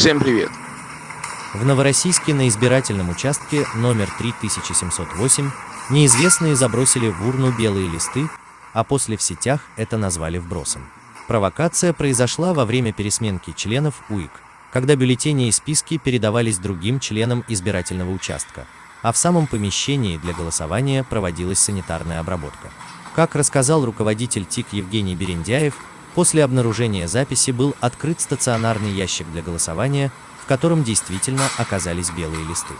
Всем привет! В Новороссийске на избирательном участке номер 3708 неизвестные забросили в урну белые листы, а после в сетях это назвали вбросом. Провокация произошла во время пересменки членов УИК, когда бюллетени и списки передавались другим членам избирательного участка, а в самом помещении для голосования проводилась санитарная обработка. Как рассказал руководитель ТИК Евгений Берендяев, после обнаружения записи был открыт стационарный ящик для голосования, в котором действительно оказались белые листы.